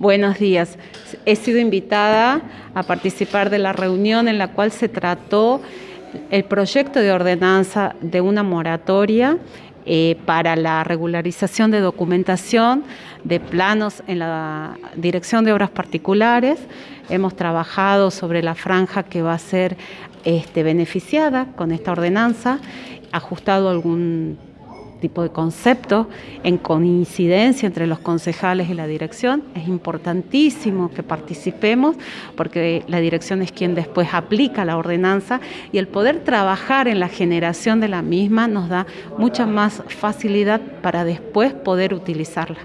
Buenos días. He sido invitada a participar de la reunión en la cual se trató el proyecto de ordenanza de una moratoria eh, para la regularización de documentación de planos en la Dirección de Obras Particulares. Hemos trabajado sobre la franja que va a ser este, beneficiada con esta ordenanza, ajustado algún tipo de concepto en coincidencia entre los concejales y la dirección. Es importantísimo que participemos porque la dirección es quien después aplica la ordenanza y el poder trabajar en la generación de la misma nos da mucha más facilidad para después poder utilizarla.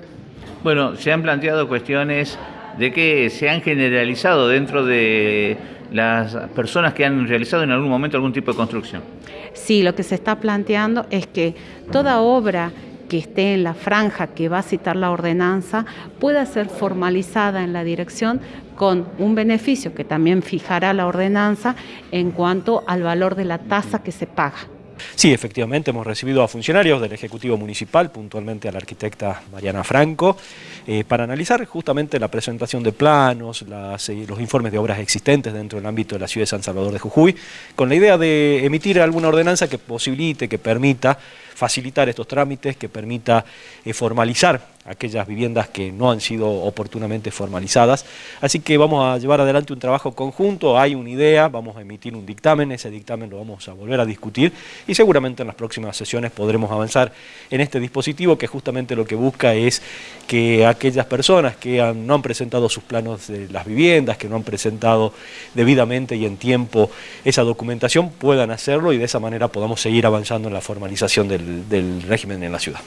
Bueno, se han planteado cuestiones de que se han generalizado dentro de las personas que han realizado en algún momento algún tipo de construcción. Sí, lo que se está planteando es que toda obra que esté en la franja que va a citar la ordenanza pueda ser formalizada en la dirección con un beneficio que también fijará la ordenanza en cuanto al valor de la tasa que se paga. Sí, efectivamente, hemos recibido a funcionarios del Ejecutivo Municipal, puntualmente a la arquitecta Mariana Franco, eh, para analizar justamente la presentación de planos, eh, los informes de obras existentes dentro del ámbito de la ciudad de San Salvador de Jujuy, con la idea de emitir alguna ordenanza que posibilite, que permita facilitar estos trámites, que permita eh, formalizar aquellas viviendas que no han sido oportunamente formalizadas. Así que vamos a llevar adelante un trabajo conjunto, hay una idea, vamos a emitir un dictamen, ese dictamen lo vamos a volver a discutir y seguramente en las próximas sesiones podremos avanzar en este dispositivo que justamente lo que busca es que aquellas personas que no han presentado sus planos de las viviendas, que no han presentado debidamente y en tiempo esa documentación puedan hacerlo y de esa manera podamos seguir avanzando en la formalización del régimen en la ciudad.